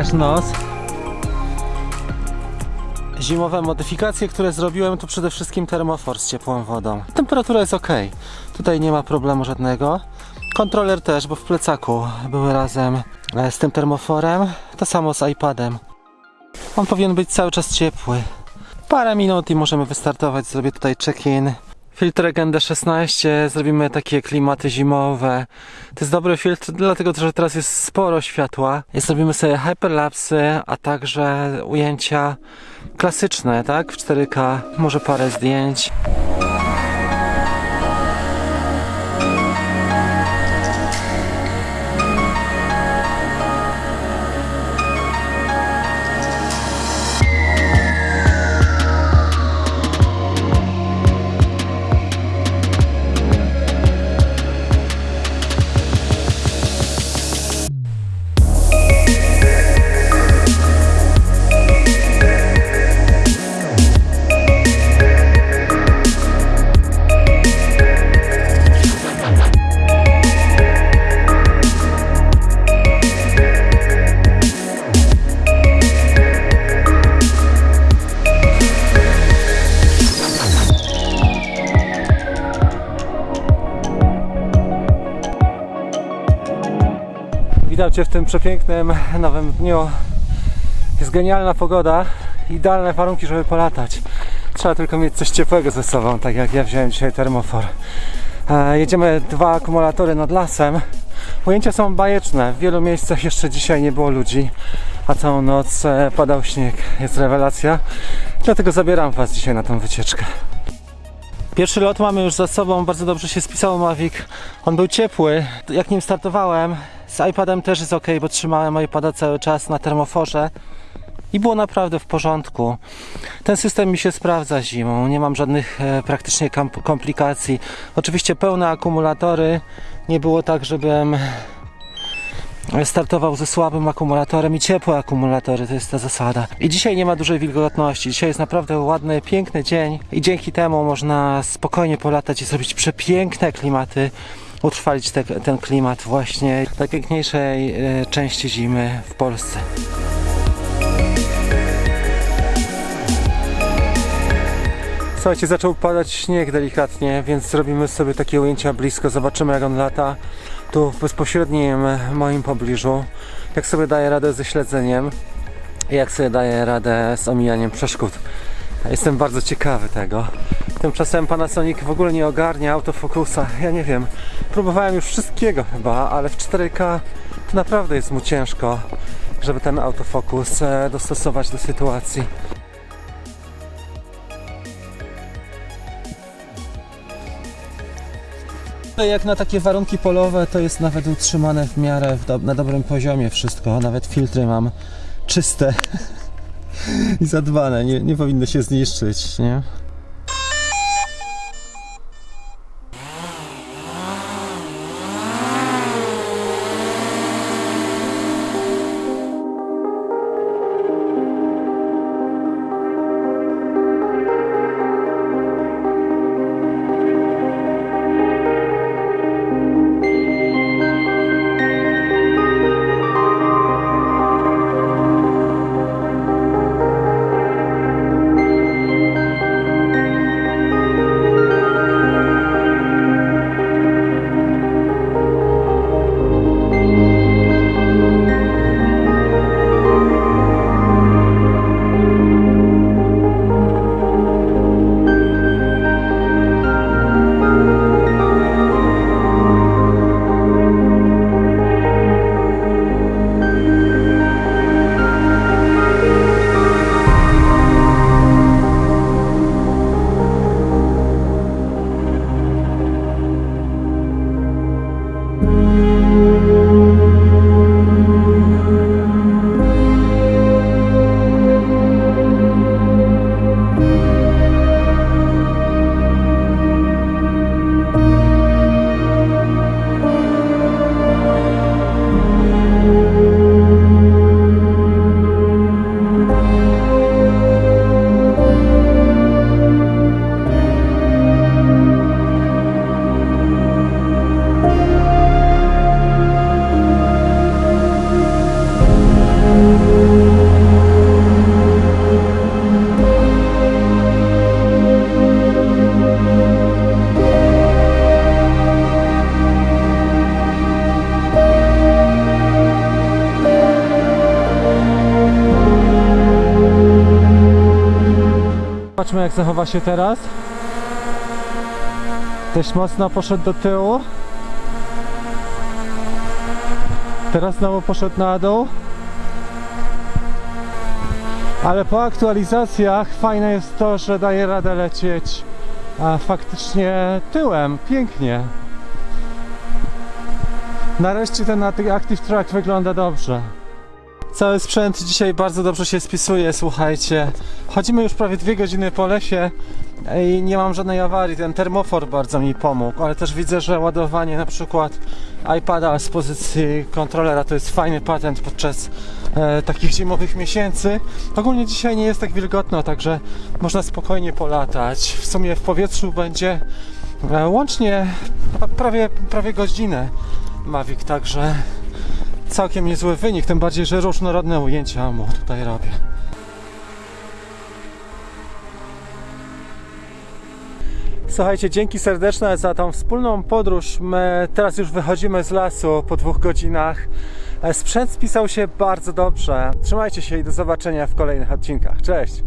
Pokaż nos. Zimowe modyfikacje, które zrobiłem, to przede wszystkim termofor z ciepłą wodą. Temperatura jest ok. Tutaj nie ma problemu żadnego. Kontroler też, bo w plecaku były razem e, z tym termoforem. To samo z iPadem. On powinien być cały czas ciepły. Parę minut i możemy wystartować. Zrobię tutaj check-in. Filtr Agenda 16, zrobimy takie klimaty zimowe. To jest dobry filtr, dlatego że teraz jest sporo światła. I zrobimy sobie hyperlapsy, a także ujęcia klasyczne, tak? W 4K, może parę zdjęć. Witam Cię w tym przepięknym nowym dniu. Jest genialna pogoda, idealne warunki, żeby polatać. Trzeba tylko mieć coś ciepłego ze sobą, tak jak ja wziąłem dzisiaj termofor. E, jedziemy dwa akumulatory nad lasem. Ujęcia są bajeczne. W wielu miejscach jeszcze dzisiaj nie było ludzi, a całą noc e, padał śnieg. Jest rewelacja. Dlatego zabieram Was dzisiaj na tą wycieczkę. Pierwszy lot mamy już za sobą, bardzo dobrze się spisał Mavic. On był ciepły. Jak nim startowałem, z iPadem też jest ok, bo trzymałem iPada cały czas na termoforze i było naprawdę w porządku. Ten system mi się sprawdza zimą, nie mam żadnych e, praktycznie komplikacji. Oczywiście pełne akumulatory, nie było tak, żebym startował ze słabym akumulatorem i ciepłe akumulatory, to jest ta zasada. I dzisiaj nie ma dużej wilgotności, dzisiaj jest naprawdę ładny, piękny dzień i dzięki temu można spokojnie polatać i zrobić przepiękne klimaty, utrwalić te, ten klimat właśnie najpiękniejszej e, części zimy w Polsce. Słuchajcie, zaczął padać śnieg delikatnie, więc zrobimy sobie takie ujęcia blisko, zobaczymy jak on lata tu w bezpośrednim moim pobliżu, jak sobie daje radę ze śledzeniem i jak sobie daje radę z omijaniem przeszkód. Jestem bardzo ciekawy tego. Tymczasem Panasonic w ogóle nie ogarnia autofokusa. Ja nie wiem. Próbowałem już wszystkiego chyba, ale w 4K to naprawdę jest mu ciężko, żeby ten autofokus e, dostosować do sytuacji. Jak na takie warunki polowe, to jest nawet utrzymane w miarę w do, na dobrym poziomie wszystko. Nawet filtry mam czyste i zadbane, nie, nie powinny się zniszczyć, nie? Zobaczmy jak zachowa się teraz. Dość mocno poszedł do tyłu. Teraz znowu poszedł na dół. Ale po aktualizacjach fajne jest to, że daje radę lecieć a faktycznie tyłem. Pięknie. Nareszcie ten Active Track wygląda dobrze. Cały sprzęt dzisiaj bardzo dobrze się spisuje, słuchajcie. Chodzimy już prawie dwie godziny po lesie i nie mam żadnej awarii. Ten termofor bardzo mi pomógł, ale też widzę, że ładowanie na przykład iPada z pozycji kontrolera to jest fajny patent podczas e, takich zimowych miesięcy. Ogólnie dzisiaj nie jest tak wilgotno, także można spokojnie polatać. W sumie w powietrzu będzie e, łącznie pra- prawie, prawie godzinę Mavic, także całkiem niezły wynik, tym bardziej, że różnorodne ujęcia mu tutaj robię. Słuchajcie, dzięki serdeczne za tą wspólną podróż. My teraz już wychodzimy z lasu po dwóch godzinach. Sprzęt spisał się bardzo dobrze. Trzymajcie się i do zobaczenia w kolejnych odcinkach. Cześć!